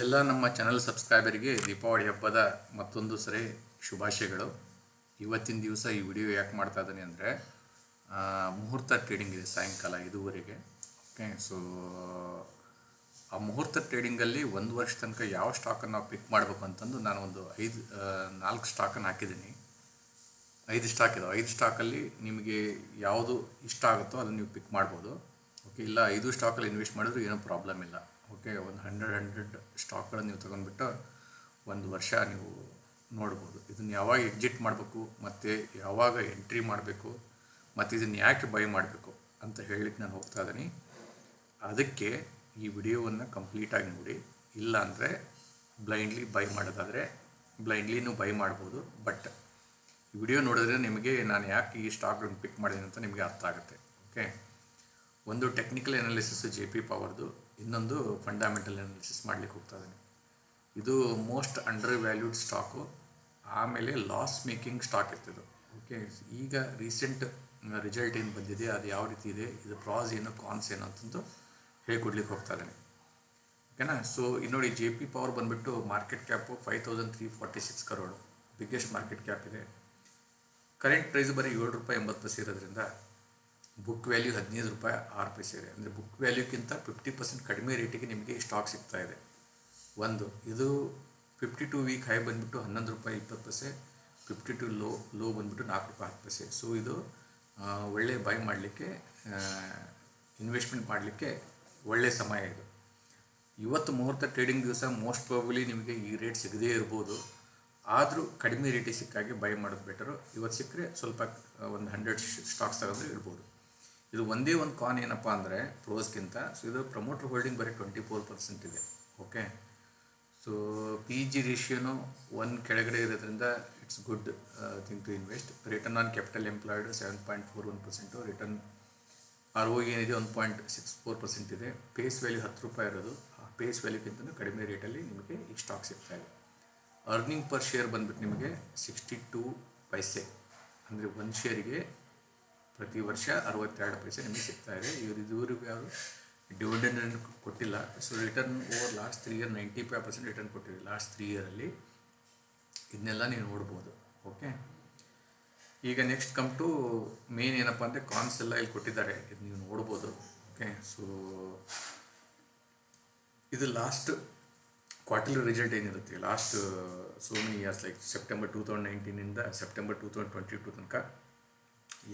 ಎಲ್ಲ ನಮ್ಮ ಚಾನಲ್ ಸಬ್ಸ್ಕ್ರೈಬರಿಗೆ ದೀಪಾವಳಿ ಹಬ್ಬದ ಮತ್ತೊಂದು ಸರಿ ಶುಭಾಶಯಗಳು. ಇವತ್ತಿನ ದಿವಸ ಈ ವಿಡಿಯೋ ಯಾಕೆ ಮಾಡ್ತಾ ಇದ್ದೀನಿ ಅಂದರೆ ಮುಹೂರ್ತ ಟ್ರೇಡಿಂಗ್ ಇದೆ ಸಾಯಂಕಾಲ ಇದುವರೆಗೆ ಓಕೆ ಸೊ ಆ ಮುಹೂರ್ತ ಟ್ರೇಡಿಂಗಲ್ಲಿ ಒಂದು ವರ್ಷ ತನಕ ಯಾವ ಸ್ಟಾಕನ್ನು ನಾವು ಪಿಕ್ ಮಾಡಬೇಕು ಅಂತಂದು ನಾನು ಒಂದು ಐದು ನಾಲ್ಕು ಸ್ಟಾಕನ್ನು ಹಾಕಿದ್ದೀನಿ. ಐದು ಸ್ಟಾಕ್ ಇದಾವೆ. ಐದು ಸ್ಟಾಕಲ್ಲಿ ನಿಮಗೆ ಯಾವುದು ಇಷ್ಟ ಆಗುತ್ತೋ ಅದನ್ನು ನೀವು ಪಿಕ್ ಮಾಡ್ಬೋದು. ಓಕೆ ಇಲ್ಲ ಐದು ಸ್ಟಾಕಲ್ಲಿ ಇನ್ವೆಸ್ಟ್ ಮಾಡಿದ್ರೂ ಏನೂ ಪ್ರಾಬ್ಲಮ್ ಇಲ್ಲ. ಓಕೆ ಒಂದು ಹಂಡ್ರೆಡ್ ಹಂಡ್ರೆಡ್ ಸ್ಟಾಕ್ಗಳನ್ನು ನೀವು ತೊಗೊಂಡ್ಬಿಟ್ಟು ಒಂದು ವರ್ಷ ನೀವು ನೋಡ್ಬೋದು. ಇದನ್ನು ಯಾವಾಗ ಎಕ್ಸಿಟ್ ಮಾಡಬೇಕು, ಮತ್ತು ಯಾವಾಗ ಎಂಟ್ರಿ ಮಾಡಬೇಕು, ಮತ್ತು ಇದನ್ನು ಯಾಕೆ ಬೈ ಮಾಡಬೇಕು ಅಂತ ಹೇಳಲಿಕ್ಕೆ ನಾನು ಹೋಗ್ತಾ ಇದ್ದೀನಿ. ಅದಕ್ಕೆ ಈ ವಿಡಿಯೋವನ್ನು ಕಂಪ್ಲೀಟಾಗಿ ನೋಡಿ. ಇಲ್ಲ ಅಂದರೆ ಬ್ಲೈಂಡ್ಲಿ ಬೈ ಮಾಡೋದಾದರೆ ಬ್ಲೈಂಡ್ಲಿನೂ ಬೈ ಮಾಡ್ಬೋದು. ಬಟ್ ಈ ವಿಡಿಯೋ ನೋಡಿದ್ರೆ ನಿಮಗೆ ನಾನು ಯಾಕೆ ಈ ಸ್ಟಾಕ್ಗಳನ್ನು ಪಿಕ್ ಮಾಡಿದ್ದೀನಿ ಅಂತ ನಿಮಗೆ ಅರ್ಥ ಆಗುತ್ತೆ. ಓಕೆ ಒಂದು ಟೆಕ್ನಿಕಲ್ ಅನಾಲಿಸಿಸ್ ಜೆ ಪಿ ಪವರ್ದು ಇನ್ನೊಂದು ಫಂಡಮೆಂಟಲ್ ಅನಾಲಿಸಿಸ್ ಮಾಡಲಿಕ್ಕೆ ಹೋಗ್ತಾ ಇದ್ದೀನಿ. ಇದು ಮೋಸ್ಟ್ ಅಂಡರ್ ವ್ಯಾಲ್ಯೂಡ್ ಸ್ಟಾಕು ಆಮೇಲೆ ಲಾಸ್ ಮೇಕಿಂಗ್ ಸ್ಟಾಕ್ ಇರ್ತಿದ್ದು ಓಕೆ ಈಗ ರೀಸೆಂಟ್ ರಿಸಲ್ಟ್ ಏನು ಬಂದಿದೆ, ಅದು ಯಾವ ರೀತಿ ಇದೆ, ಇದು ಪ್ರಾಸ್ ಏನು ಕಾನ್ಸ್ ಏನು ಅಂತಂದು ಹೇಳ್ಕೊಡ್ಲಿಕ್ಕೆ ಹೋಗ್ತಾ ಇದ್ದೀನಿ. ಓಕೆನಾ ಸೊ ಇಲ್ಲಿ ನೋಡಿ ಜೆ ಪಿ ಪವರ್ ಬಂದುಬಿಟ್ಟು market cap five thousand three forty six crore biggest market cap ಇದೆ. ಕರೆಂಟ್ ಪ್ರೈಸ್ ಬರೀ ಏಳು ರೂಪಾಯಿ ಎಂಬತ್ತು ಪೈಸೆ ಇರೋದ್ರಿಂದ ಬುಕ್ ವ್ಯಾಲ್ಯೂ ಹದಿನೈದು ರೂಪಾಯಿ ಆರು ಪೈಸೆ ಇದೆ. ಅಂದರೆ ಬುಕ್ ವ್ಯಾಲ್ಯೂಕ್ಕಿಂತ ಫಿಫ್ಟಿ ಪರ್ಸೆಂಟ್ ಕಡಿಮೆ ರೇಟಿಗೆ ನಿಮಗೆ ಸ್ಟಾಕ್ ಸಿಗ್ತಾ ಇದೆ. ಒಂದು, ಇದು ಫಿಫ್ಟಿ ಟು ವೀಕ್ ಹೈ ಬಂದುಬಿಟ್ಟು ಹನ್ನೊಂದು ರೂಪಾಯಿ ಇಪ್ಪತ್ತು ಪೈಸೆ ಫಿಫ್ಟಿ ಟು ಲೋ ಲೋ ಬಂದುಬಿಟ್ಟು ನಾಲ್ಕು ರೂಪಾಯಿ ಹತ್ತು ಪೈಸೆ. ಸೊ ಇದು ಒಳ್ಳೆ ಬೈ ಮಾಡಲಿಕ್ಕೆ ಇನ್ವೆಸ್ಟ್ಮೆಂಟ್ ಮಾಡಲಿಕ್ಕೆ ಒಳ್ಳೆಯ ಸಮಯ ಇದು. ಇವತ್ತು ಮುಹೂರ್ತ ಟ್ರೇಡಿಂಗ್ ದಿವಸ ಮೋಸ್ಟ್ ಪ್ರಾಬಲಿ ನಿಮಗೆ ಈ ರೇಟ್ ಸಿಗದೇ ಇರ್ಬೋದು. ಆದರೂ ಕಡಿಮೆ ರೇಟಿಗೆ ಸಿಕ್ಕಾಗೆ ಬೈ ಮಾಡೋದು ಬೆಟರು ಇವತ್ತು ಸಿಕ್ಕರೆ ಸ್ವಲ್ಪ ಒಂದು ಹಂಡ್ರೆಡ್ ಸ್ಟಾಕ್ಸ್ ತಗೊಂಡ್ರೆ ಇರ್ಬೋದು. ಇದು ಒಂದೇ ಒಂದು ಕಾನ್ ಏನಪ್ಪ ಅಂದರೆ ಪ್ರೋಸ್ಗಿಂತ ಸೊ ಇದು ಪ್ರಮೋಟರ್ ಹೋಲ್ಡಿಂಗ್ ಬರೀ ಟ್ವೆಂಟಿ ಫೋರ್ ಪರ್ಸೆಂಟ್ ಇದೆ ಓಕೆ ಸೊ ಪಿ ಜಿ ರೇಷಿಯೋನು ಒನ್ ಕೆಳಗಡೆ ಇರೋದ್ರಿಂದ it's good thing to invest return on capital employed seven point four one percent return R O ಏನಿದೆ one point six four percent ಇದೆ. Face value ಹತ್ತು ರೂಪಾಯಿ ಇರೋದು. ಆ ಪೇಸ್ ವ್ಯಾಲ್ಯೂಗಿಂತ ಕಡಿಮೆ ರೇಟಲ್ಲಿ ನಿಮಗೆ ಈ ಸ್ಟಾಕ್ ಸಿಗ್ತಾ ಇದೆ. ಅರ್ನಿಂಗ್ ಪರ್ ಶೇರ್ ಬಂದ್ಬಿಟ್ಟು ನಿಮಗೆ ಸಿಕ್ಸ್ಟಿ ಟೂ ಪೈಸೆ ಅಂದರೆ ಒಂದು ಶೇರಿಗೆ ಪ್ರತಿ ವರ್ಷ ಅರವತ್ತೆರಡು ಪೈಸೆ ನಿಮಗೆ ಸಿಗ್ತಾ ಇದೆ. ಇವರು ಇದುವರೆಗೂ ಯಾರು ಡಿವಿಡೆಂಡ್ ಕೊಟ್ಟಿಲ್ಲ. So return over last three year ninety five percent return ಕೊಟ್ಟಿದೆ ಲಾಸ್ಟ್ ತ್ರೀ ಇಯರಲ್ಲಿ ಇದನ್ನೆಲ್ಲ ನೀವು ನೋಡ್ಬೋದು. ಓಕೆ ಈಗ ನೆಕ್ಸ್ಟ್ ಕಮ್ ಟು ಮೇನ್ ಏನಪ್ಪ ಅಂದರೆ ಕಾನ್ಸ್ ಎಲ್ಲ ಇಲ್ಲಿ ಕೊಟ್ಟಿದ್ದಾರೆ. ಇದು ನೀವು ನೋಡ್ಬೋದು. ಓಕೆ ಸೊ ಇದು ಲಾಸ್ಟ್ ಕ್ವಾರ್ಟರ್ಲಿ ರಿಸಲ್ಟ್ ಏನಿರುತ್ತೆ? Last so many years like September two thousand ನೈನ್ಟೀನಿಂದ September two thousand twenty two ತನಕ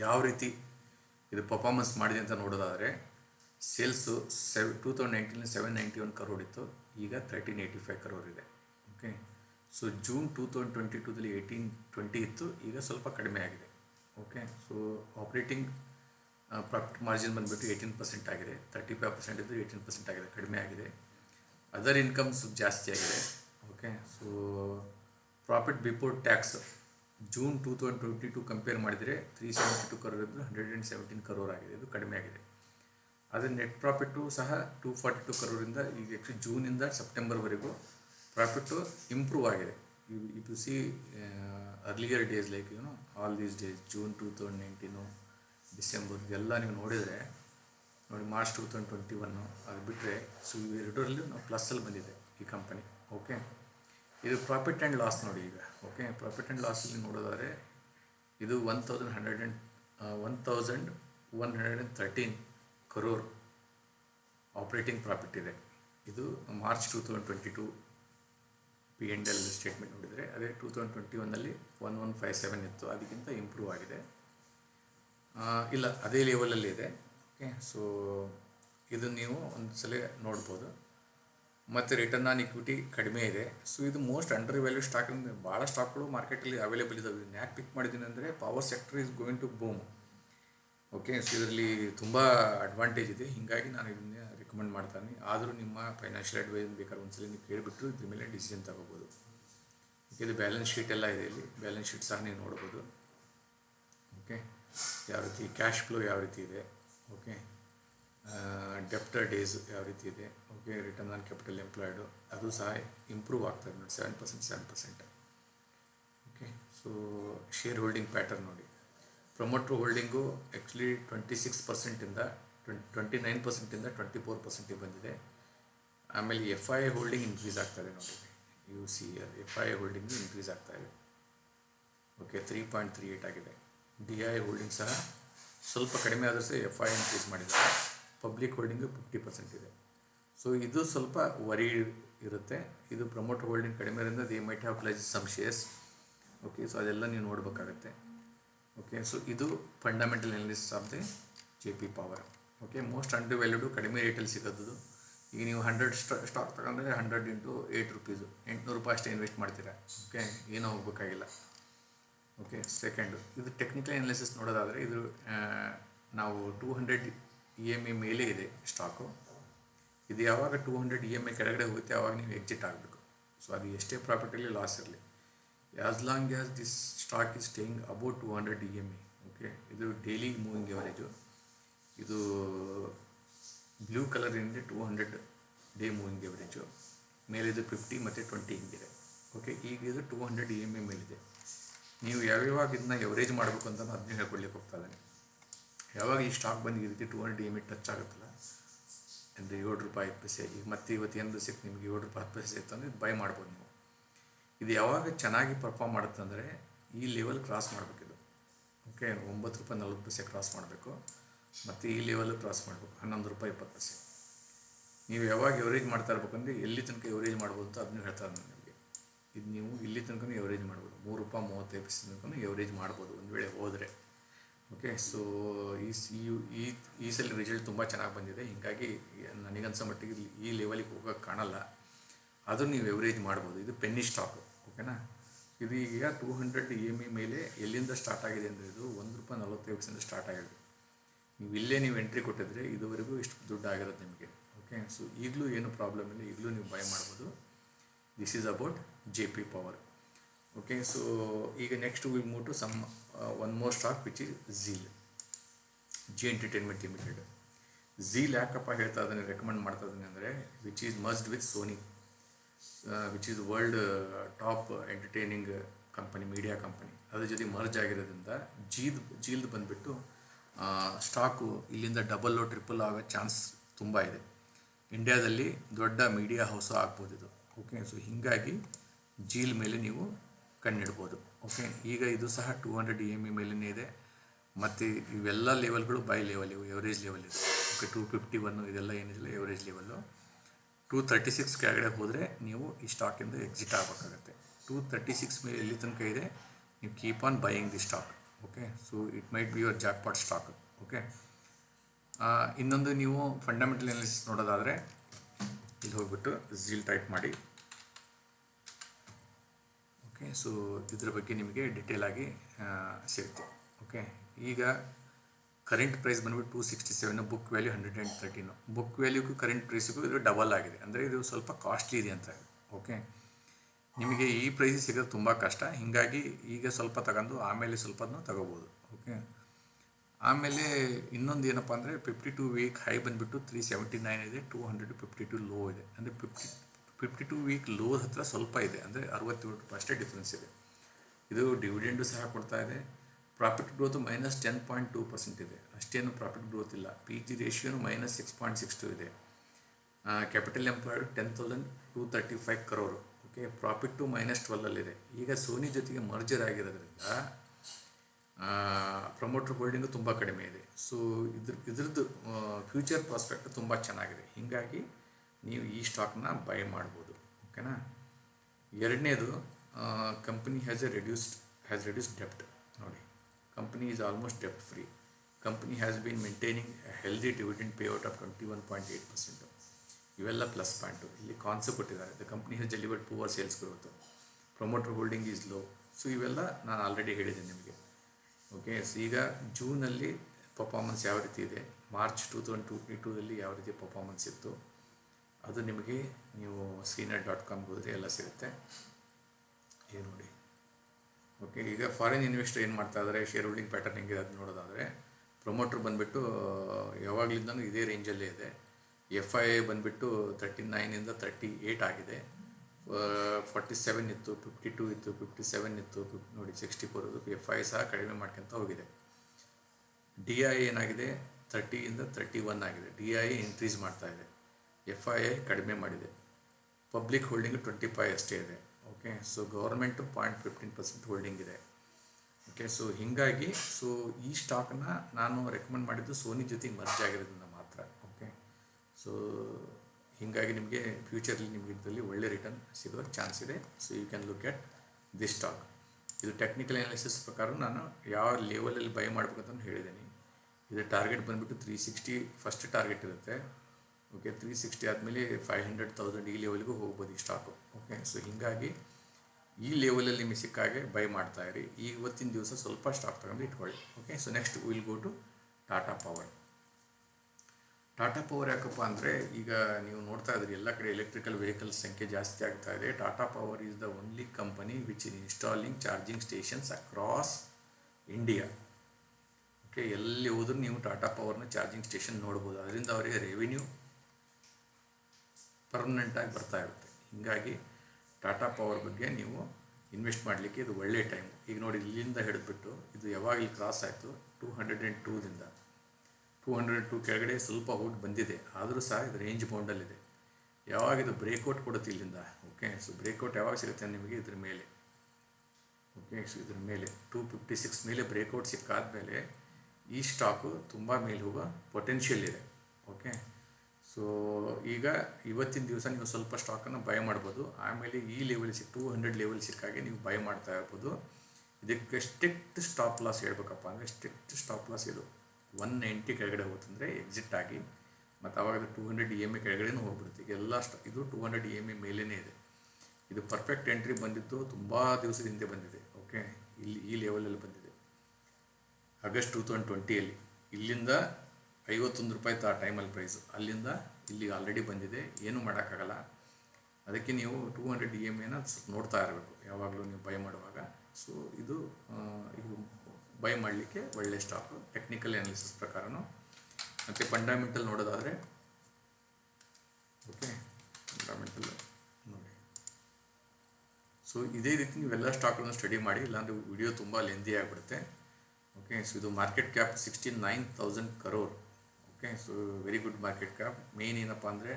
ಯಾವ ರೀತಿ ಇದು ಪರ್ಫಾಮೆನ್ಸ್ ಮಾಡಿದೆ ಅಂತ ನೋಡೋದಾದರೆ ಸೇಲ್ಸು ಸೆವೆ ಟೂ ತೌಸಂಡ್ ನೈನ್ಟೀನಲ್ಲಿ ಸೆವೆನ್ ನೈಂಟಿ ಒನ್ ಕರೋಡ್ ಇತ್ತು, ಈಗ ತರ್ಟೀನ್ ಏಯ್ಟಿ ಫೈವ್ ಕರೋಡ್ ಇದೆ. Okay so June two thousand twenty ಟೂದಲ್ಲಿ eighteen twenty ಇತ್ತು, ಈಗ ಸ್ವಲ್ಪ ಕಡಿಮೆ ಆಗಿದೆ. Okay so operating profit margin ಬಂದುಬಿಟ್ಟು ಏಯ್ಟೀನ್ ಪರ್ಸೆಂಟ್ ಆಗಿದೆ ತರ್ಟಿ ಫೈವ್ ಪರ್ಸೆಂಟ್ ಇದ್ದು ಏಯ್ಟೀನ್ ಪರ್ಸೆಂಟ್ ಆಗಿದೆ, ಕಡಿಮೆ ಆಗಿದೆ. ಅದರ್ ಇನ್ಕಮ್ ಸ್ವಲ್ಪ ಜಾಸ್ತಿ ಆಗಿದೆ. Okay so profit before tax June two thousand twenty two compare ಮಾಡಿದರೆ ತ್ರೀ ಸೆವೆಂಟಿ ಟು ಕರೋರ್ ಇದ್ದು ಹಂಡ್ರೆಡ್ ಆ್ಯಂಡ್ ಸೆವೆಂಟೀನ್ ಕರೋರ್ ಆಗಿದೆ. ಇದು ಕಡಿಮೆ ಆಗಿದೆ. ಆದರೆ ನೆಟ್ ಪ್ರಾಫಿಟ್ಟು ಸಹ ಟೂ ಫಾರ್ಟಿ ಟು ಕರೋರಿಂದ ಈಗ ಆ್ಯಕ್ಚುಲಿ ಜೂನಿಂದ ಸೆಪ್ಟೆಂಬರ್ವರೆಗೂ ಪ್ರಾಫಿಟ್ಟು ಇಂಪ್ರೂವ್ ಆಗಿದೆ. If you see earlier days like you know all these days June two thousand nineteen December ಇದೆಲ್ಲ ನೀವು ನೋಡಿದರೆ, ನೋಡಿ March two thousand twenty one ಅದು ಬಿಟ್ಟರೆ ಸೊ ಇವೆರಡರಲ್ಲೂ ನಾವು ಪ್ಲಸ್ಸಲ್ಲಿ ಬಂದಿದೆ ಈ ಕಂಪನಿ ಓಕೆ ಇದು ಪ್ರಾಫಿಟ್ ಆ್ಯಂಡ್ ಲಾಸ್ ನೋಡಿ ಈಗ ಓಕೆ ಪ್ರಾಫಿಟ್ ಆ್ಯಂಡ್ ಲಾಸಲ್ಲಿ ನೋಡೋದಾದರೆ ಇದು one thousand hundred and one thousand one hundred and thirteen crore operating profit ಇದೆ. ಇದು March two thousand twenty two P and L statement ನೋಡಿದರೆ, ಅದೇ ಟೂ ತೌಸಂಡ್ ಟ್ವೆಂಟಿ ಒನ್ನಲ್ಲಿ ಒನ್ ಒನ್ ಫೈವ್ ಸೆವೆನ್ ಇತ್ತು, ಅದಕ್ಕಿಂತ ಇಂಪ್ರೂವ್ ಆಗಿದೆ. ಇಲ್ಲ, ಅದೇ ಲೆವೆಲಲ್ಲಿ ಇದೆ ಓಕೆ ಸೊ ಇದು ನೀವು ಒಂದು ಸಲ ನೋಡ್ಬೋದು. ಮತ್ತು ರಿಟರ್ನ್ ಆನ್ ಇಕ್ವಿಟಿ ಕಡಿಮೆ ಇದೆ. ಸೊ ಇದು ಮೋಸ್ಟ್ ಅಂಡರ್ ವ್ಯಾಲ್ಯೂ ಸ್ಟಾಕ್ ಅಂದರೆ ಭಾಳ ಸ್ಟಾಕ್ಗಳು ಮಾರ್ಕೆಟಲ್ಲಿ ಅವೈಲೇಬಲ್ ಇದ್ದಾವೆ ಇದನ್ನ ಯಾಕೆ ಪಿಕ್ ಮಾಡಿದ್ದೀನಿ ಅಂದರೆ power sector is going to boom okay so ಇದರಲ್ಲಿ ತುಂಬ ಅಡ್ವಾಂಟೇಜ್ ಇದೆ. ಹೀಗಾಗಿ ನಾನು ಇದನ್ನೇ ರೆಕಮೆಂಡ್ ಮಾಡ್ತಾನೆ. ಆದರೂ ನಿಮ್ಮ ಫೈನಾನ್ಷಿಯಲ್ ಅಡ್ವೈಸ್ ಬೇಕಾದ್ರೆ ಒಂದ್ಸಲ ನೀವು ಕೇಳಿಬಿಟ್ಟು ಇದ್ರ ಮೇಲೆ ಡಿಸಿಷನ್ ತಗೋಬೋದು. ಇದು ಬ್ಯಾಲೆನ್ಸ್ ಶೀಟ್ ಎಲ್ಲ ಇದೆ ಇಲ್ಲಿ. ಬ್ಯಾಲೆನ್ಸ್ ಶೀಟ್ ಸಹ ನೀವು ನೋಡ್ಬೋದು. ಓಕೆ ಯಾವ ರೀತಿ ಕ್ಯಾಶ್ ಫ್ಲೋ ಯಾವ ರೀತಿ ಇದೆ. ಓಕೆ ಡೆಪ್ಟರ್ ಡೇಸ್ ಯಾವ ರೀತಿ ಇದೆ? Okay return on capital employed ಅದು ಸಹ ಇಂಪ್ರೂವ್ ಆಗ್ತದೆ ನೋಡಿ seven percent seven percent okay so share holding pattern ನೋಡಿ. Promoter holding actually twenty six ಪರ್ಸೆಂಟಿಂದ twenty twenty nine ಪರ್ಸೆಂಟಿಂದ ಟ್ವೆಂಟಿ ಫೋರ್ ಪರ್ಸೆಂಟಿಗೆ ಬಂದಿದೆ. ಆಮೇಲೆ ಎಫ್ ಐ ಹೋಲ್ಡಿಂಗ್ ಇನ್ಕ್ರೀಸ್ ಆಗ್ತಾಯಿದೆ ನೋಡಿ. You see F I holding increase ಆಗ್ತಾಯಿದೆ okay three point three eight ಆಗಿದೆ. D I holding ಸಹ ಸ್ವಲ್ಪ ಕಡಿಮೆ ಆದರೂ ಸಹ ಎಫ್ ಐ ಇನ್ಕ್ರೀಸ್ ಮಾಡಿದ್ದಾರೆ. ಪಬ್ಲಿಕ್ ಹೋಲ್ಡಿಂಗು ಫಿಫ್ಟಿ ಪರ್ಸೆಂಟ್ ಇದೆ. ಸೊ ಇದು ಸ್ವಲ್ಪ ವರಿ ಇರುತ್ತೆ. ಇದು ಪ್ರಮೋಟರ್ ಹೋಲ್ಡಿಂಗ್ ಕಡಿಮೆ ಇರೋದ್ರಿಂದ they might have plus some shares okay so ಅದೆಲ್ಲ ನೀವು ನೋಡಬೇಕಾಗತ್ತೆ. ಓಕೆ ಸೊ ಇದು fundamental analysis of the J P power okay most undervalued ಕಡಿಮೆ ರೇಟಲ್ಲಿ ಸಿಗೋದು ಈಗ ನೀವು ಹಂಡ್ರೆಡ್ ಸ್ಟಾಕ್ ತಗೊಂಡ್ರೆ ಹಂಡ್ರೆಡ್ ಇಂಟು ಏಯ್ಟ್ ರುಪೀಸು ಎಂಟುನೂರು ರೂಪಾಯಿ ಅಷ್ಟೇ ಇನ್ವೆಸ್ಟ್ ಮಾಡ್ತೀರಾ? ಓಕೆ ಏನೂ ಹೋಗ್ಬೇಕಾಗಿಲ್ಲ. ಓಕೆ ಸೆಕೆಂಡು ಇದು ಟೆಕ್ನಿಕಲ್ ಅನಾಲಿಸಿಸ್ ನೋಡೋದಾದರೆ ಇದು ನಾವು two hundred E M I ಮೇಲೆ ಇದೆ ಸ್ಟಾಕು. ಇದು ಯಾವಾಗ two hundred E M I ಕೆಳಗಡೆ ಹೋಗುತ್ತೆ ಆವಾಗ ನೀವು ಎಕ್ಸಿಟ್ ಆಗಬೇಕು. ಸೊ ಅದು ಎಷ್ಟೇ ಪ್ರಾಪರ್ಟಿಲಿ ಲಾಸ್ ಇರಲಿ. As long as this stock is staying about two hundred E M I okay ಇದು ಡೈಲಿ ಮೂವಿಂಗ್ ಎವರೇಜು ಇದು ಬ್ಲೂ ಕಲರ್ ಏನಿದೆ two hundred day moving average ಮೇಲಿದು fifty ಮತ್ತು ಟ್ವೆಂಟಿ ಹಿಂಗಿದೆ. ಓಕೆ ಈಗ ಇದು two hundred E M I ಮೇಲಿದೆ. ನೀವು ಯಾವ್ಯಾವಾಗ ಇದನ್ನ ಎವರೇಜ್ ಮಾಡಬೇಕು ಅಂತ ಅದನ್ನೇ ಹೇಳ್ಕೊಡ್ಲಿಕ್ಕೆ ಹೋಗ್ತಾ ಇದ್ದಾನೆ. ಯಾವಾಗ ಈ ಸ್ಟಾಕ್ ಬಂದು ಈ ರೀತಿ ಟೂ ಹಂಡ್ರೆಡ್ ಎಂ ಟಚ್ ಆಗುತ್ತಲ್ಲ? ಅಂದರೆ ಏಳು ರೂಪಾಯಿ ಹತ್ತು ಪೈಸೆ. ಈಗ ಮತ್ತೆ ಇವತ್ತು ಏನು ಸಿಕ್ತು ನಿಮಗೆ ಏಳು ರೂಪಾಯಿ, ಹತ್ತು ಪೈಸೆ ಇತ್ತು ಅಂದರೆ ಬೈ ಮಾಡ್ಬೋದು ನೀವು. ಇದು ಯಾವಾಗ ಚೆನ್ನಾಗಿ ಪರ್ಫಾರ್ಮ್ ಮಾಡುತ್ತೆ ಅಂದರೆ ಈ ಲೆವೆಲ್ ಕ್ರಾಸ್ ಮಾಡಬೇಕಿದು ಓಕೆ ಒಂಬತ್ತು ರೂಪಾಯಿ, ನಲ್ವತ್ತು ಪೈಸೆ ಕ್ರಾಸ್ ಮಾಡಬೇಕು. ಮತ್ತು ಈ ಲೆವೆಲ್ ಕ್ರಾಸ್ ಮಾಡಬೇಕು. ಹನ್ನೊಂದು ರೂಪಾಯಿ, ಇಪ್ಪತ್ತು ಪೈಸೆ. ನೀವು ಯಾವಾಗ ಎವರೇಜ್ ಮಾಡ್ತಾ ಇರ್ಬೇಕಂದ್ರೆ ಎಲ್ಲಿ ತನಕ ಎವರೇಜ್ ಮಾಡ್ಬೋದು ಅಂತ ಅದನ್ನು ಹೇಳ್ತಾ ಇದ್ದೀನಿ ನಿಮಗೆ. ಇದು ನೀವು ಇಲ್ಲಿ ತನಕ ಎವರೇಜ್ ಮಾಡ್ಬೋದು. ಮೂರು ರೂಪಾಯಿ, ಮೂವತ್ತೈದು ಪೈಸೆ ತನಕ ಎವರೇಜ್ ಮಾಡ್ಬೋದು ಒಂದು ವೇಳೆ ಹೋದರೆ. ಓಕೆ ಸೊ ಈ ಈ ಈ ಸಲ ರಿಸಲ್ಟ್ ತುಂಬ ಚೆನ್ನಾಗಿ ಬಂದಿದೆ. ಹೀಗಾಗಿ ನನಗನ್ಸೋ ಮಟ್ಟಿಗೆ ಈ ಲೆವೆಲಿಗೆ ಹೋಗೋಕ್ಕೆ ಕಾಣಲ್ಲ. ಅದು ನೀವು ಎವರೇಜ್ ಮಾಡ್ಬೋದು. ಇದು ಪೆನ್ನಿ ಸ್ಟಾಕ್ ಓಕೆನಾ ಇದು ಈಗ two hundred E M I ಮೇಲೆ ಎಲ್ಲಿಂದ ಸ್ಟಾರ್ಟ್ ಆಗಿದೆ ಅಂದರೆ ಇದು ಒಂದು ರೂಪಾಯಿ ನಲವತ್ತೈದು ಪೈಸೆಯಿಂದ ಸ್ಟಾರ್ಟ್ ಆಗಿದೆ. ನೀವು ಇಲ್ಲೇ ನೀವು ಎಂಟ್ರಿ ಕೊಟ್ಟಿದ್ರೆ ಇದುವರೆಗೂ ಇಷ್ಟು ದುಡ್ಡು ಆಗಿರೋದು ನಿಮಗೆ ಓಕೆ ಸೊ ಈಗಲೂ ಏನು ಪ್ರಾಬ್ಲಮ್ ಇಲ್ಲ. ಈಗಲೂ ನೀವು ಬೈ ಮಾಡ್ಬೋದು. This is about J P power okay so ಈಗ next will move to some one more stock which is Zeel Zee entertainment limited Zeel ಯಾಕಪ್ಪ ಹೇಳ್ತಾ ಇದ್ದಾನೆ ರೆಕಮೆಂಡ್ ಮಾಡ್ತಾ ಇದ್ದಾನೆ ಅಂದರೆ which is merged with Sony which is world top entertaining company media company ಅದ್ರ ಜೊತೆ merge ಆಗಿರೋದ್ರಿಂದ ಜೀದ್ ಜೀಲ್ದು ಬಂದುಬಿಟ್ಟು ಸ್ಟಾಕು ಇಲ್ಲಿಂದ ಡಬಲ್ಲು ಟ್ರಿಪಲ್ ಆಗೋ ಚಾನ್ಸ್ ತುಂಬ ಇದೆ. ಇಂಡಿಯಾದಲ್ಲಿ ದೊಡ್ಡ ಮೀಡಿಯಾ ಹೌಸು ಆಗ್ಬೋದು ಇದು. ಓಕೆ ಸೊ ಹೀಗಾಗಿ ಜೀಲ್ ಮೇಲೆ ನೀವು ಕಣ್ಣಿಡ್ಬೋದು ಓಕೆ ಈಗ ಇದು ಸಹ two hundred E M A ಮೇಲೇ ಇದೆ. ಮತ್ತು ಇವೆಲ್ಲ ಲೆವೆಲ್ಗಳು ಬೈ ಲೆವೆಲ್ ಇವು ಎವರೇಜ್ ಲೆವೆಲ್ ಇದೆ ಓಕೆ ಟೂ ಫಿಫ್ಟಿ ಒನ್ನು ಇದೆಲ್ಲ ಏನಿಲ್ಲ average level two thirty six ಕೆಳಗಡೆ ಹೋದರೆ ನೀವು ಈ ಸ್ಟಾಕಿಂದ ಎಕ್ಸಿಟ್ ಆಗಬೇಕಾಗತ್ತೆ. ಟೂ ತರ್ಟಿ ಸಿಕ್ಸ್ ಮೇಲೆ ಎಲ್ಲಿ ತನಕ ಇದೆ? ನೀವು keep on buying the stock okay so it might be your jackpot stock okay ಇನ್ನೊಂದು ನೀವು ಫಂಡಮೆಂಟಲ್ ಅನಾಲಿಸಿಸ್ ನೋಡೋದಾದರೆ ಇಲ್ಲಿ ಹೋಗ್ಬಿಟ್ಟು ಝೀಲ್ ಟೈಪ್ ಮಾಡಿ. ಓಕೆ ಸೊ ಇದ್ರ ಬಗ್ಗೆ ನಿಮಗೆ ಡಿಟೇಲ್ ಆಗಿ ಸಿಗುತ್ತೆ. ಓಕೆ ಈಗ ಕರೆಂಟ್ ಪ್ರೈಸ್ ಬಂದ್ಬಿಟ್ಟು two sixty seven book value hundred and thirteen book ವ್ಯಾಲ್ಯೂಗೂ current ಪ್ರೈಸಿಗೂ ಇದು ಡಬಲ್ ಆಗಿದೆ. ಅಂದರೆ ಇದು ಸ್ವಲ್ಪ ಕಾಸ್ಟ್ಲಿ ಇದೆ ಅಂತ ಓಕೆ ನಿಮಗೆ ಈ ಪ್ರೈಸ್ ಸಿಗೋದು ತುಂಬ ಕಷ್ಟ. ಹೀಗಾಗಿ ಈಗ ಸ್ವಲ್ಪ ತಗೊಂಡು ಆಮೇಲೆ ಸ್ವಲ್ಪನೂ ತಗೋಬೋದು. ಓಕೆ ಆಮೇಲೆ ಇನ್ನೊಂದು ಏನಪ್ಪ ಅಂದರೆ ಫಿಫ್ಟಿ ಟು ವೀಕ್ ಹೈ ಬಂದುಬಿಟ್ಟು ತ್ರೀ ಸೆವೆಂಟಿ ನೈನ್ ಇದೆ two hundred fifty two low ಇದೆ. ಅಂದರೆ fifty fifty two week low ಹತ್ರ ಸ್ವಲ್ಪ ಇದೆ, ಅಂದರೆ ಅರವತ್ತೇಳು ಅಷ್ಟೇ ಡಿಫ್ರೆನ್ಸ್ ಇದೆ. ಇದು ಡಿವಿಡೆಂಡು ಸಹ ಕೊಡ್ತಾ ಇದೆ. Profit growth minus ten point two percent ಇದೆ. ಅಷ್ಟೇನು ಪ್ರಾಫಿಟ್ ಗ್ರೋತ್ ಇಲ್ಲ. P G ರೇಷಿಯೋನು minus six point six two ಇದೆ. Capital employed ten thousand two thirty five crore okay profit minus ಟ್ವೆಲ್ಲಲ್ಲಿದೆ ಈಗ ಸೋನಿ ಜೊತೆಗೆ ಮರ್ಜರ್ ಆಗಿರೋದ್ರಿಂದ ಪ್ರಮೋಟರ್ ಹೋಲ್ಡಿಂಗು ತುಂಬ ಕಡಿಮೆ ಇದೆ. ಸೊ ಇದ್ರ, ಇದ್ರದ್ದು ಫ್ಯೂಚರ್ ಪ್ರಾಸ್ಪೆಕ್ಟ್ ತುಂಬ ಚೆನ್ನಾಗಿದೆ. ಹೀಗಾಗಿ ನೀವು ಈ ಸ್ಟಾಕ್ನ ಬೈ ಮಾಡ್ಬೋದು, ಓಕೆನಾ? ಎರಡನೇದು company has a reduced has reduced ಡೆಪ್ಟ್ ನೋಡಿ company is almost ಡೆಪ್ಟ್ free company has been maintaining healthy dividend payout of twenty one point eight percent ಇವೆಲ್ಲ ಪ್ಲಸ್ ಪಾಯಿಂಟು ಇಲ್ಲಿ ಕಾನ್ಸೆಪ್ಟ್ ಕೊಟ್ಟಿದ್ದಾರೆ. The company has delivered poor sales growth promoter holding is low so ಇವೆಲ್ಲ ನಾನು already ಹೇಳಿದ್ದೀನಿ ನಿಮಗೆ. Okay so ಈಗ ಜೂನಲ್ಲಿ performance ಯಾವ ರೀತಿ ಇದೆ? ಮಾರ್ಚ್ ಟೂ ತೌಸಂಡ್ ಟ್ವೆಂಟಿ ಟೂದಲ್ಲಿ ಯಾವ ರೀತಿ ಪರ್ಫಾರ್ಮೆನ್ಸ್ ಇತ್ತು? ಅದು ನಿಮಗೆ ನೀವು ಸೀನೆಟ್ ಡಾಟ್ ಕಾಮ್ಗೆ ಹೋದರೆ ಎಲ್ಲ ಸಿಗುತ್ತೆ. ಏನು ನೋಡಿ. ಓಕೆ ಈಗ ಫಾರಿನ್ ಇನ್ವೆಸ್ಟರ್ ಏನು ಮಾಡ್ತಾ ಇದ್ದಾರೆ ಶೇರ್ ಹೋಲ್ಡಿಂಗ್ ಪ್ಯಾಟರ್ನ್ ಹೆಂಗಿದೆ ಅದು ನೋಡೋದಾದರೆ ಪ್ರೊಮೋಟ್ರ್ ಬಂದುಬಿಟ್ಟು, ಯಾವಾಗಲಿಂದನೂ ಇದೇ ರೇಂಜಲ್ಲೇ ಇದೆ. ಎಫ್ ಐ ಬಂದುಬಿಟ್ಟು ತರ್ಟಿ ನೈನಿಂದ ತರ್ಟಿ ಏಯ್ಟ್ ಆಗಿದೆ. ಫಾರ್ಟಿ ಸೆವೆನ್ ಇತ್ತು ಫಿಫ್ಟಿ ಟೂ ಇತ್ತು ಫಿಫ್ಟಿ ಸೆವೆನ್ ಇತ್ತು ನೋಡಿ ಸಿಕ್ಸ್ಟಿ ಫೋರ್ ಇದು ಎಫ್ ಐ ಸಹ ಕಡಿಮೆ ಮಾಡ್ಕೊತ ಹೋಗಿದೆ. ಡಿ ಐ ಏನಾಗಿದೆ? ತರ್ಟಿಯಿಂದ ತರ್ಟಿ ಒನ್ ಆಗಿದೆ. ಡಿ ಐ ಇನ್ಕ್ರೀಸ್ ಮಾಡ್ತಾ ಇದೆ. ಎಫ್ ಐ ಐ ಕಡಿಮೆ ಮಾಡಿದೆ. ಪಬ್ಲಿಕ್ ಹೋಲ್ಡಿಂಗ್ ಟ್ವೆಂಟಿ ಫೈವ್ ಅಷ್ಟೇ ಇದೆ. Okay so government point fifteen percent holding ಇದೆ. ಓಕೆ ಸೊ ಹೀಗಾಗಿ ಸೊ ಈ ಸ್ಟಾಕ್ನ ನಾನು ರೆಕಮೆಂಡ್ ಮಾಡಿದ್ದು ಸೋನಿ ಜೊತೆಗೆ ಮರ್ಜ್ ಆಗಿರೋದ್ರಿಂದ ಮಾತ್ರ. ಓಕೆ ಸೊ ಹೀಗಾಗಿ ನಿಮಗೆ ಫ್ಯೂಚರಲ್ಲಿ ನಿಮಗೆ ಇದರಲ್ಲಿ ಒಳ್ಳೆ ರಿಟರ್ನ್ ಸಿಗೋ ಚಾನ್ಸ್ ಇದೆ. So you can look at this stock ಇದು ಟೆಕ್ನಿಕಲ್ ಅನಾಲಿಸಿಸ್ ಪ್ರಕಾರ ನಾನು ಯಾವ ಲೆವೆಲಲ್ಲಿ ಬೈ ಮಾಡಬೇಕಂತ ಹೇಳಿದ್ದೀನಿ. ಇದು ಟಾರ್ಗೆಟ್ ಬಂದುಬಿಟ್ಟು ತ್ರೀ ಸಿಕ್ಸ್ಟಿ ಫಸ್ಟ್ ಟಾರ್ಗೆಟ್ ಇರುತ್ತೆ. ಓಕೆ ತ್ರೀ ಸಿಕ್ಸ್ಟಿ ಆದಮೇಲೆ ಫೈವ್ ಹಂಡ್ರೆಡ್ ತೌಸಂಡ್ ಈ ಲೆವೆಲ್ಗೂ ಹೋಗ್ಬೋದು ಈ ಸ್ಟಾಕು ಓಕೆ ಸೊ ಹೀಗಾಗಿ ಈ ಲೆವೆಲಲ್ಲಿ ನಿಮಗೆ ಸಿಕ್ಕಾಗೆ ಬೈ ಮಾಡ್ತಾ ಇರಿ. ಈ ಇವತ್ತಿನ ದಿವಸ ಸ್ವಲ್ಪ ಸ್ಟಾಕ್ ತಗೊಂಡು ಇಟ್ಕೊಳ್ಳಿ. Okay so next will go to Tata Power Tata Power ಯಾಕಪ್ಪ ಅಂದರೆ ಈಗ ನೀವು ನೋಡ್ತಾ ಇದ್ರಿ, ಎಲ್ಲ ಕಡೆ ಎಲೆಕ್ಟ್ರಿಕಲ್ ವೆಹಿಕಲ್ಸ್ ಸಂಖ್ಯೆ ಜಾಸ್ತಿ ಆಗ್ತಾ ಇದೆ. Tata Power is the only company which in installing charging stations across India okay ಎಲ್ಲಿ ಹೋದ್ರೂ ನೀವು ಟಾಟಾ ಪವರ್ನ ಚಾರ್ಜಿಂಗ್ ಸ್ಟೇಷನ್ ನೋಡ್ಬೋದು. ಅದರಿಂದ ಅವರಿಗೆ ರೆವಿನ್ಯೂ ಪರ್ಮನೆಂಟಾಗಿ ಬರ್ತಾ ಇರುತ್ತೆ. ಹೀಗಾಗಿ ಟಾಟಾ ಪವರ್ ಬಗ್ಗೆ ನೀವು ಇನ್ವೆಸ್ಟ್ ಮಾಡಲಿಕ್ಕೆ ಇದು ಒಳ್ಳೆಯ ಟೈಮು ಈಗ ನೋಡಿ ಇಲ್ಲಿಂದ ಹಿಡಿದ್ಬಿಟ್ಟು ಇದು ಯಾವಾಗ ಇಲ್ಲಿ ಕ್ರಾಸ್ ಆಯಿತು? ಟೂ ಹಂಡ್ರೆಡ್ ಆ್ಯಂಡ್ ಟೂದಿಂದ ಟೂ ಹಂಡ್ರೆಡ್ ಟೂ ಕೆಳಗಡೆ ಸ್ವಲ್ಪ ಹೋಗಿ ಬಂದಿದೆ. ಆದರೂ ಸಹ ಇದು ರೇಂಜ್ ಬೌಂಡಲ್ಲಿದೆ ಯಾವಾಗ ಇದು ಬ್ರೇಕ್ಔಟ್ ಕೊಡುತ್ತೆ ಇಲ್ಲಿಂದ? ಓಕೆ ಸೊ ಬ್ರೇಕ್ಔಟ್ ಯಾವಾಗ ಸಿಗುತ್ತೆ ನಿಮಗೆ ಇದ್ರ ಮೇಲೆ. ಓಕೆ ಸೊ ಇದ್ರ ಮೇಲೆ ಟೂ ಫಿಫ್ಟಿ ಸಿಕ್ಸ್ ಮೇಲೆ ಬ್ರೇಕ್ಔಟ್ ಸಿಕ್ಕಾದ್ಮೇಲೆ ಈ ಸ್ಟಾಕು ತುಂಬ ಮೇಲೆ ಹೋಗೋ ಪೊಟೆನ್ಷಿಯಲ್ ಇದೆ. ಓಕೆ ಸೊ ಈಗ ಇವತ್ತಿನ ದಿವಸ ನೀವು ಸ್ವಲ್ಪ ಸ್ಟಾಕನ್ನು ಬೈ ಮಾಡ್ಬೋದು. ಆಮೇಲೆ ಈ ಲೆವೆಲ್ ಸಿಕ್ ಟೂ ಹಂಡ್ರೆಡ್ ಲೆವೆಲ್ ಸಿಕ್ಕಾಗೆ ನೀವು ಬೈ ಮಾಡ್ತಾ ಇರ್ಬೋದು. ಇದಕ್ಕೆ ಸ್ಟ್ರಿಕ್ಟ್ ಸ್ಟಾಪ್ ಲಾಸ್ ಹೇಳ್ಬೇಕಪ್ಪ ಅಂದರೆ ಸ್ಟ್ರಿಕ್ಟ್ ಸ್ಟಾಪ್ ಲಾಸ್ ಇದು. ಒನ್ ನೈಂಟಿ ಕೆಳಗಡೆ ಹೋಗ್ತಂದರೆ ಎಕ್ಸಿಟ್ ಆಗಿ, ಮತ್ತು ಆವಾಗ two hundred E M A ಕೆಳಗಡೆನೂ ಹೋಗ್ಬಿಡುತ್ತೆ. ಈಗ ಎಲ್ಲ ಸ್ಟ ಇದು two hundred E M A ಮೇಲೇ ಇದೆ. ಇದು ಪರ್ಫೆಕ್ಟ್ ಎಂಟ್ರಿ ಬಂದಿತ್ತು, ತುಂಬ ದಿವಸದ ಹಿಂದೆ ಬಂದಿದೆ. ಓಕೆ ಇಲ್ಲಿ ಈ ಲೆವೆಲಲ್ಲಿ ಬಂದಿದೆ. ಆಗಸ್ಟ್ ಟೂ ತೌಸಂಡ್ ಟ್ವೆಂಟಿಯಲ್ಲಿ ಇಲ್ಲಿಂದ ಐವತ್ತೊಂದು ರೂಪಾಯಿ ಆ ಟೈಮಲ್ಲಿ ಪ್ರೈಸು ಅಲ್ಲಿಂದ ಇಲ್ಲಿಗೆ ಆಲ್ರೆಡಿ ಬಂದಿದೆ. ಏನೂ ಮಾಡೋಕ್ಕಾಗಲ್ಲ. ಅದಕ್ಕೆ ನೀವು ಟೂ ಹಂಡ್ರೆಡ್ ಇ ಎಂ ಎನ ಸ್ವಲ್ಪ ನೋಡ್ತಾ ಇರಬೇಕು. ಯಾವಾಗಲೂ ನೀವು ಬೈ ಮಾಡುವಾಗ. ಸೊ ಇದು ಇದು ಬೈ ಮಾಡಲಿಕ್ಕೆ ಒಳ್ಳೆ ಸ್ಟಾಕು ಟೆಕ್ನಿಕಲ್ ಅನಾಲಿಸಿಸ್ ಪ್ರಕಾರನೂ. ಮತ್ತು ಫಂಡಮೆಂಟಲ್ ನೋಡೋದಾದರೆ ಓಕೆ ಫಂಡಮೆಂಟಲ್ ನೋಡಿ. ಸೊ ಇದೇ ರೀತಿ ನೀವೆಲ್ಲ ಸ್ಟಾಕ್ಗಳನ್ನು ಸ್ಟಡಿ ಮಾಡಿ, ಇಲ್ಲಾಂದರೆ ವಿಡಿಯೋ ತುಂಬ ಲೆಂದಿ ಆಗಿಬಿಡುತ್ತೆ. ಓಕೆ ಸೊ ಇದು market cap sixty nine thousand crore okay so very good market cap main ಏನಪ್ಪ ಅಂದರೆ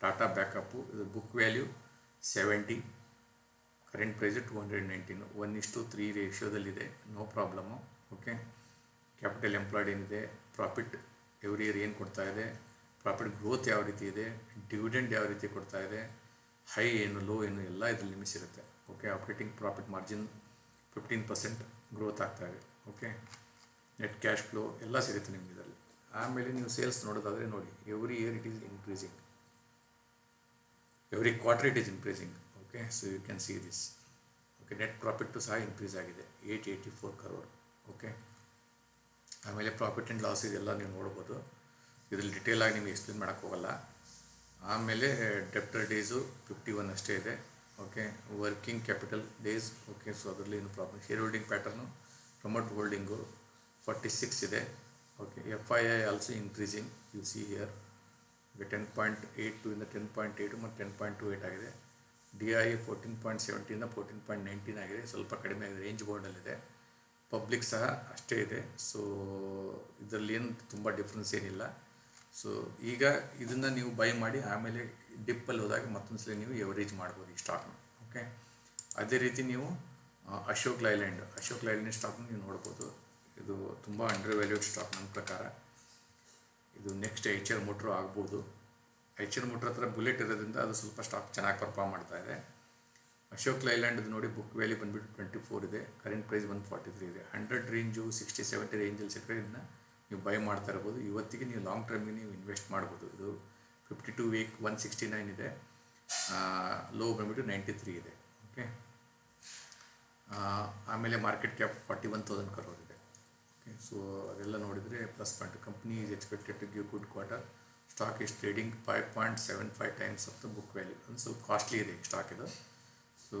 ಟಾಟಾ ಬ್ಯಾಕಪ್ಪು ಇದು book value seventy current price two hundred nineteen one ಇಷ್ಟು three ರೇಷಿಯೋದಲ್ಲಿದೆ no problem okay capital employed ಏನಿದೆ? Profit every year ಏನು ಕೊಡ್ತಾ ಇದೆ? Profit growth ಯಾವ ರೀತಿ ಇದೆ? ಡಿವಿಡೆಂಡ್ ಯಾವ ರೀತಿ ಕೊಡ್ತಾ ಇದೆ? ಹೈ ಏನು ಲೋ ಏನು, ಎಲ್ಲ ಇದ್ರ ಲಿಮಿಟ್ಸ್ ಇರುತ್ತೆ. Okay operating profit margin fifteen percent growth ಆಗ್ತಾ ಇದೆ. ಓಕೆ ನೆಟ್ ಕ್ಯಾಶ್ ಫ್ಲೋ ಎಲ್ಲ ಸಿಗುತ್ತೆ ನಿಮಗೆ ಆಮೇಲೆ ನೀವು ಸೇಲ್ಸ್ ನೋಡೋದಾದರೆ ನೋಡಿ every year it is increasing every quarter it is increasing okay so you can see this okay net profit ಸಹ ಇನ್ಕ್ರೀಸ್ ಆಗಿದೆ. Eight eighty four crore okay ಆಮೇಲೆ ಪ್ರಾಫಿಟ್ ಆ್ಯಂಡ್ ಲಾಸ್ ಇದೆಲ್ಲ ನೀವು ನೋಡ್ಬೋದು. ಇದರಲ್ಲಿ ಡಿಟೇಲಾಗಿ ನಿಮಗೆ ಎಕ್ಸ್ಪ್ಲೇನ್ ಮಾಡೋಕ್ಕೆ ಹೋಗಲ್ಲ. ಆಮೇಲೆ ಡೆಪ್ಟರ್ ಡೇಸು ಫಿಫ್ಟಿ ಒನ್ ಅಷ್ಟೇ ಇದೆ. Okay working capital days okay so ಅದರಲ್ಲಿ ಏನು problem share holding pattern promote holding forty six ಇದೆ. Increasing you see here ten point eight two ಇಂದ ಟೆನ್ ಪಾಯಿಂಟ್ ಏಯ್ಟು ಮತ್ತು ಟೆನ್ ಪಾಯಿಂಟ್ ಟು ಏಯ್ಟ್ ಆಗಿದೆ D I fourteen point ಸೆವೆಂಟಿಂದ fourteen point nineteen ಆಗಿದೆ ಸ್ವಲ್ಪ ಕಡಿಮೆ ಆಗಿದೆ ರೇಂಜ್ ಬೋರ್ಡಲ್ಲಿದೆ ಪಬ್ಲಿಕ್ ಸಹ ಅಷ್ಟೇ ಇದೆ ಸೊ ಇದರಲ್ಲಿ ಏನು ತುಂಬ ಡಿಫ್ರೆನ್ಸ್ ಏನಿಲ್ಲ. ಸೊ ಈಗ ಇದನ್ನು ನೀವು ಬೈ ಮಾಡಿ ಆಮೇಲೆ ಡಿಪ್ಪಲ್ಲಿ ಹೋದಾಗ ಮತ್ತೊಂದು ಸಲ ನೀವು ಎವರೇಜ್ ಮಾಡ್ಬೋದು ಈ ಸ್ಟಾಕ್ನ ಓಕೆ ಅದೇ ರೀತಿ ನೀವು ಅಶೋಕ್ ಲೈಲ್ಯಾಂಡ್ ಅಶೋಕ್ ಲೈಲ್ಯಾಂಡ್ ಸ್ಟಾಕ್ನ ನೀವು ನೋಡ್ಬೋದು. ಇದು ತುಂಬ ಅಂಡರ್ ವ್ಯಾಲ್ಯೂಡ್ ಸ್ಟಾಕ್ ನನ್ನ ಪ್ರಕಾರ. ಇದು ನೆಕ್ಸ್ಟ್ ಎಚ್ ಎಲ್ ಮೋಟ್ರು ಆಗ್ಬೋದು. ಎಚ್ ಎಲ್ ಮೋಟ್ರ್ ಹತ್ರ ಬುಲೆಟ್ ಇರೋದ್ರಿಂದ ಅದು ಸ್ವಲ್ಪ ಸ್ಟಾಕ್ ಚೆನ್ನಾಗಿ ಪರ್ಫಾರ್ಮ್ ಮಾಡ್ತಾ ಇದೆ. ಅಶೋಕ್ ಲೈಲ್ಯಾಂಡ್ ನೋಡಿ ಬುಕ್ ವ್ಯಾಲ್ಯೂ ಬಂದ್ಬಿಟ್ಟು ಟ್ವೆಂಟಿ ಫೋರ್ ಇದೆ. Current price one forty three ಇದೆ ಹಂಡ್ರೆಡ್ ರೇಂಜು ಸಿಕ್ಸ್ಟಿ ಸೆವೆಂಟಿ ರೇಂಜಲ್ಲಿ ಸಿಕ್ಕರೆ ಇದನ್ನ ನೀವು ಬೈ ಮಾಡ್ತಾ ಇರ್ಬೋದು. ಇವತ್ತಿಗೆ ನೀವು ಲಾಂಗ್ ಟರ್ಮ್ಗೆ ನೀವು ಇನ್ವೆಸ್ಟ್ ಮಾಡ್ಬೋದು. ಇದು fifty two week one sixty nine ಇದೆ ಲೋ ಬಂದುಬಿಟ್ಟು ನೈಂಟಿ ತ್ರೀ ಇದೆ ಓಕೆ ಆಮೇಲೆ market cap forty one thousand crore okay so ಅದೆಲ್ಲ ನೋಡಿದರೆ plus point company is expected to give good quarter stock is trading five point seven five times of the book value ಒಂದು ಸ್ವಲ್ಪ costly ಇದೆ stock ಇದು. So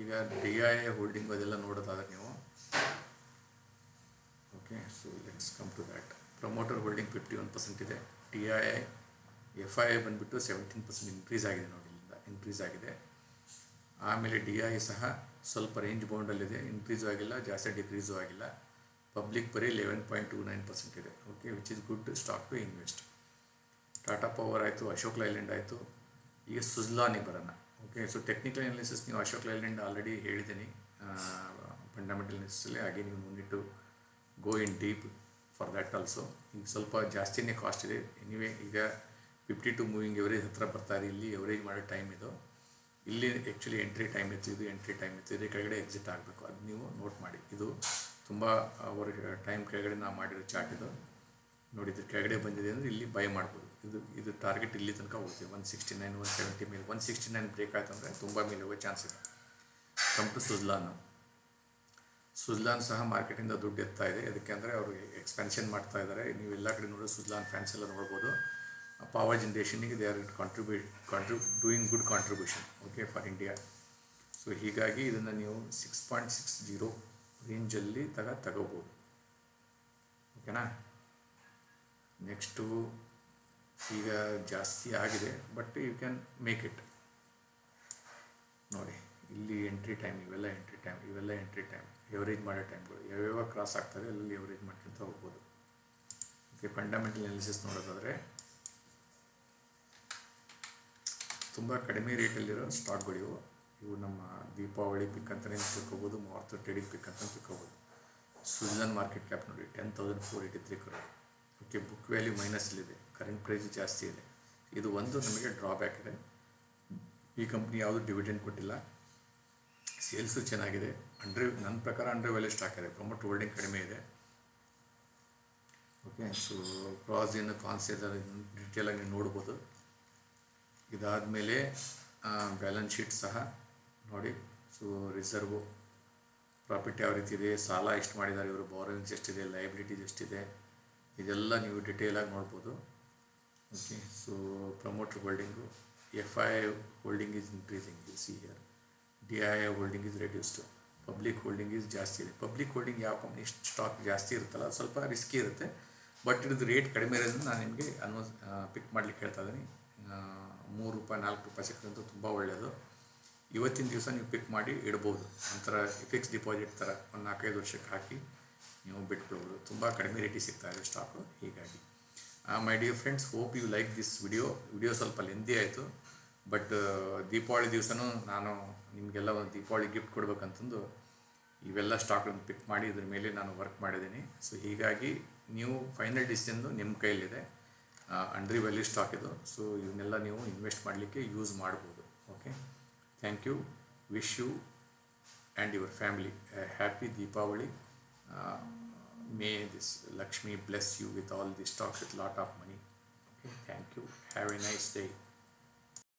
ಈಗ D I holding ಅದೆಲ್ಲ ನೋಡೋದಾದ್ರೆ ನೀವು okay so let's come to that promoter holding fifty one percent ಇದೆ. T I I F I I ಬಂದುಬಿಟ್ಟು ಸೆವೆಂಟೀನ್ ಪರ್ಸೆಂಟ್ ಇನ್ಕ್ರೀಸ್ ಆಗಿದೆ ನೋಡಿ ಇನ್ಕ್ರೀಸ್ ಆಗಿದೆ. ಆಮೇಲೆ ಡಿ ಐ ಸಹ ಸ್ವಲ್ಪ ರೇಂಜ್ ಬೌಂಡಲ್ಲಿದೆ ಇನ್ಕ್ರೀಸು ಆಗಿಲ್ಲ, ಜಾಸ್ತಿ ಡಿಕ್ರೀಸು ಆಗಿಲ್ಲ. ಪಬ್ಲಿಕ್ ಬರೀ eleven point two nine percent ಇದೆ. Okay which is good stock to invest Tata Power ಆಯಿತು ಅಶೋಕ್ ಲೈಲ್ಯಾಂಡ್ ಆಯಿತು. ಈಗ ಸುಜ್ಲಾನಿಗೆ ಬರೋಣ. ಓಕೆ ಸೊ ಟೆಕ್ನಿಕಲ್ ಅನಾಲಿಸಿಸ್ ನೀವು ಅಶೋಕ್ ಲೈಲ್ಯಾಂಡ್ ಆಲ್ರೆಡಿ ಹೇಳಿದ್ದೀನಿ. ಫಂಡಮೆಂಟಲ್ ಅನಾಲಿಸಿಸಲ್ಲಿ ಹಾಗೆ ನೀವು ಮುಂದಿಟ್ಟು go in deep for that also ಈಗ ಸ್ವಲ್ಪ ಜಾಸ್ತಿನೇ ಕಾಸ್ಟ್ ಇದೆ. ಎನಿವೇ ಈಗ ಫಿಫ್ಟಿ ಟು ಮೂವಿಂಗ್ ಎವರೇಜ್ ಹತ್ರ ಬರ್ತಾರೆ ಇಲ್ಲಿ ಎವರೇಜ್ ಮಾಡೋ ಟೈಮ್ ಇದು. ಇಲ್ಲಿ ಆ್ಯಕ್ಚುಲಿ ಎಂಟ್ರಿ ಟೈಮ್ ಇತ್ತು ಇದು ಎಂಟ್ರಿ ಟೈಮ್ ಇತ್ತು ಇದೇ ಕೆಳಗಡೆ ಎಕ್ಸಿಟ್ ಆಗಬೇಕು. ಅದು ನೀವು ನೋಟ್ ಮಾಡಿ. ಇದು ತುಂಬ ಅವರು ಟೈಮ್ ಕೆಳಗಡೆ ನಾವು ಮಾಡಿರೋ ಚಾರ್ಟ್ ಇದು. ನೋಡಿ, ಇದ್ರ ಕೆಳಗಡೆ ಬಂದಿದೆ ಅಂದರೆ ಇಲ್ಲಿ ಬೈ ಮಾಡ್ಬೋದು. ಇದು ಇದು ಟಾರ್ಗೆಟ್ ಇಲ್ಲಿ ತನಕ ಹೋಗ್ತೀವಿ one sixty nine one seventy ಮೇಲೆ. ಒನ್ ಸಿಕ್ಸ್ಟಿ ನೈನ್ ಬ್ರೇಕ್ ಆಯ್ತು ಅಂದರೆ ತುಂಬ ಮೇಲೆ ಹೋಗೋ ಚಾನ್ಸ್ ಇದೆ. ಕಮ್ ಟು ಸುಜ್ಲಾನ್ ಸುಜ್ಲಾನ್ ಸಹ ಮಾರ್ಕೆಟಿಂದ ದುಡ್ಡು ಎತ್ತಾ ಇದೆ. ಅದಕ್ಕೆ ಅಂದರೆ ಅವರು ಎಕ್ಸ್ಪೆನ್ಷನ್ ಮಾಡ್ತಾ ಇದ್ದಾರೆ. ನೀವು ಎಲ್ಲ ಕಡೆ ನೋಡೋ ಸುಜ್ಲಾನ್ ಫ್ಯಾನ್ಸ್ ಎಲ್ಲ ನೋಡ್ಬೋದು. Power generation they are contribute contribute doing good contribution, okay, for india. So ಹೀಗಾಗಿ ಇದನ್ನು ನೀವು ಸಿಕ್ಸ್ ಪಾಯಿಂಟ್ ಸಿಕ್ಸ್ ಜೀರೋ ರೇಂಜಲ್ಲಿ ತಗ, ತಗೋಬೋದು. ಓಕೆನಾ ನೆಕ್ಸ್ಟು ಈಗ ಜಾಸ್ತಿ ಆಗಿದೆ but you can make it ನೋಡಿ, ಇಲ್ಲಿ ಎಂಟ್ರಿ ಟೈಮ್ ಇವೆಲ್ಲ ಎಂಟ್ರಿ ಟೈಮ್ ಇವೆಲ್ಲ ಎಂಟ್ರಿ ಟೈಮ್ ಎವರೇಜ್ ಮಾಡೋ ಟೈಮ್ಗಳು ಯಾವ್ಯಾವ ಕ್ರಾಸ್ ಆಗ್ತದೆ ಅಲ್ಲಿ ಎವರೇಜ್ ಮಾಡ್ಕೊಂತ ಹೋಗ್ಬೋದು. ಓಕೆ ಫಂಡಮೆಂಟಲ್ ಅನಾಲಿಸಿಸ್ ನೋಡೋದಾದರೆ ತುಂಬ ಕಡಿಮೆ ರೇಟಲ್ಲಿರೋ ಸ್ಟಾಕ್ಗಳು ಇವು ನಮ್ಮ ದೀಪಾವಳಿ ಪಿಕ್ ಅಂತಲೇ ತಿಳ್ಕೊಬೋದು, ಮೂವತ್ತು ಟ್ರೇಡಿಂಗ್ ಪಿಕ್ ಅಂತ ತಿಳ್ಕೊಬೋದು. ಸ್ವಿಟ್ಜರ್ಲೆಂಡ್ ಮಾರ್ಕೆಟ್ ಕ್ಯಾಪ್ ನೋಡಿ ten thousand four eighty three crore okay book value ಮೈನಸ್ಲಿದೆ current price ಜಾಸ್ತಿ ಇದೆ. ಇದು ಒಂದು ನಮಗೆ ಡ್ರಾಬ್ಯಾಕ್ ಇದೆ. ಈ ಕಂಪ್ನಿ ಯಾವುದು ಡಿವಿಡೆಂಡ್ ಕೊಟ್ಟಿಲ್ಲ. ಸೇಲ್ಸು ಚೆನ್ನಾಗಿದೆ. ಅಂಡ್ರೆ ನನ್ನ ಪ್ರಕಾರ ಅಂಡ್ರೆ ವ್ಯಾಲ್ಯೂ ಸ್ಟಾಕ್ ಇದೆ. ಪ್ರಮೋಟ್ ಹೋಲ್ಡಿಂಗ್ ಕಡಿಮೆ ಇದೆ. ಓಕೆ ಸೊ ಪ್ರಾಸ್ ಏನು ಕಾನ್ಸ್ ಇದೆ ಡೀಟೇಲಾಗಿ ನೀವು ನೋಡ್ಬೋದು. ಇದಾದಮೇಲೆ ಬ್ಯಾಲೆನ್ಸ್ ಶೀಟ್ ಸಹ ನೋಡಿ ಸೊ ರಿಸರ್ವು ಪ್ರಾಫಿಟ್ ಯಾವ ರೀತಿ ಇದೆ, ಸಾಲ ಎಷ್ಟು ಮಾಡಿದ್ದಾರೆ ಇವರು ಬಾರೋಯಿಂಗ್ಸ್ ಎಷ್ಟಿದೆ ಲೈಬ್ರಿಟೀಸ್ ಎಷ್ಟಿದೆ ಇದೆಲ್ಲ ನೀವು ಡಿಟೇಲಾಗಿ ನೋಡ್ಬೋದು. Okay so promoter holding F I holding is increasing you see here D I holding is reduced public holding is ಜಾಸ್ತಿ ಇದೆ. ಪಬ್ಲಿಕ್ ಹೋಲ್ಡಿಂಗ್ ಯಾವ ಕಂಪ್ನಿ ಸ್ಟಾಕ್ ಜಾಸ್ತಿ ಇರುತ್ತಲ್ಲ ಸ್ವಲ್ಪ ರಿಸ್ಕಿ ಇರುತ್ತೆ. ಬಟ್ ಇದ್ರದ್ದು ರೇಟ್ ಕಡಿಮೆ ಇರೋದ್ರಿಂದ ನಾನು ನಿಮಗೆ ಅನ್ವಸ್ ಪಿಕ್ ಮಾಡಲಿಕ್ಕೆ ಹೇಳ್ತಾ ಇದ್ದೀನಿ. ಮೂರು ರೂಪಾಯಿ ನಾಲ್ಕು ರೂಪಾಯಿ ಸಿಕ್ಕಿದಂತೂ ತುಂಬ ಒಳ್ಳೆಯದು ಇವತ್ತಿನ ದಿವಸ ನೀವು ಪಿಕ್ ಮಾಡಿ ಇಡ್ಬೋದು. ಒಂಥರ ಫಿಕ್ಸ್ ಡಿಪಾಸಿಟ್ ಥರ ಒಂದು ನಾಲ್ಕೈದು ವರ್ಷಕ್ಕೆ ಹಾಕಿ ನೀವು ಬಿಟ್ಬಿಡ್ಬೋದು. ತುಂಬ ಕಡಿಮೆ ರೇಟಿಗೆ ಸಿಗ್ತಾ ಇದೆ ಸ್ಟಾಕು ಹೀಗಾಗಿ my dear friends hope you like this video video ಸ್ವಲ್ಪ ಲೆಂದಿ ಆಯಿತು. ಬಟ್ ದೀಪಾವಳಿ ದಿವಸನೂ ನಾನು ನಿಮಗೆಲ್ಲ ಒಂದು ದೀಪಾವಳಿ ಗಿಫ್ಟ್ ಕೊಡ್ಬೇಕಂತಂದು ಇವೆಲ್ಲ ಸ್ಟಾಕ್ಗಳನ್ನು ಪಿಕ್ ಮಾಡಿ ಇದ್ರ ಮೇಲೆ ನಾನು ವರ್ಕ್ ಮಾಡಿದ್ದೀನಿ. ಸೊ ಹೀಗಾಗಿ, ನೀವು ಫೈನಲ್ ಡಿಸಿಷನ್ನು ನಿಮ್ಮ ಕೈಯಲ್ಲಿದೆ. ಅಂಡ್ರಿ ವ್ಯಾಲ್ಯೂ ಸ್ಟಾಕ್ ಇದು. ಸೊ ಇವನ್ನೆಲ್ಲ ನೀವು ಇನ್ವೆಸ್ಟ್ ಮಾಡಲಿಕ್ಕೆ ಯೂಸ್ ಮಾಡ್ಬೋದು. Okay thank you wish you and your family happy Deepavali may this Lakshmi bless you with all the stocks with lot of money okay thank you have a nice day